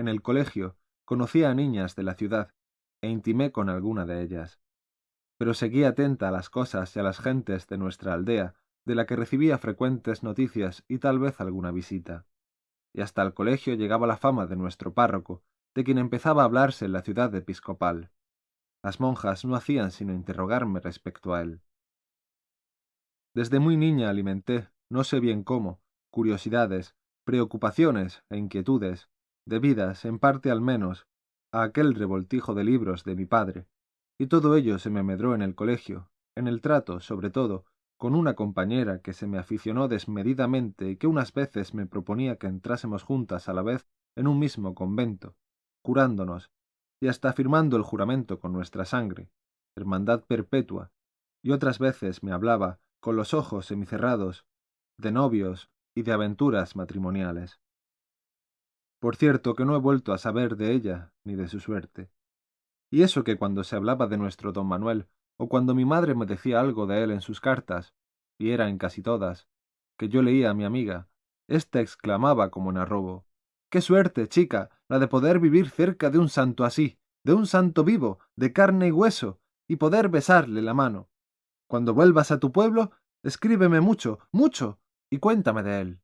en el colegio, conocí a niñas de la ciudad e intimé con alguna de ellas. Pero seguí atenta a las cosas y a las gentes de nuestra aldea, de la que recibía frecuentes noticias y tal vez alguna visita. Y hasta el colegio llegaba la fama de nuestro párroco, de quien empezaba a hablarse en la ciudad episcopal. Las monjas no hacían sino interrogarme respecto a él. Desde muy niña alimenté, no sé bien cómo, curiosidades, preocupaciones e inquietudes, debidas, en parte al menos, a aquel revoltijo de libros de mi padre, y todo ello se me medró en el colegio, en el trato, sobre todo, con una compañera que se me aficionó desmedidamente y que unas veces me proponía que entrásemos juntas a la vez en un mismo convento, curándonos, y hasta firmando el juramento con nuestra sangre, hermandad perpetua, y otras veces me hablaba, con los ojos semicerrados, de novios y de aventuras matrimoniales. Por cierto que no he vuelto a saber de ella ni de su suerte. Y eso que cuando se hablaba de nuestro don Manuel, o cuando mi madre me decía algo de él en sus cartas, y era en casi todas, que yo leía a mi amiga, ésta exclamaba como en arrobo Qué suerte, chica, la de poder vivir cerca de un santo así, de un santo vivo, de carne y hueso, y poder besarle la mano. Cuando vuelvas a tu pueblo, escríbeme mucho, mucho, y cuéntame de él.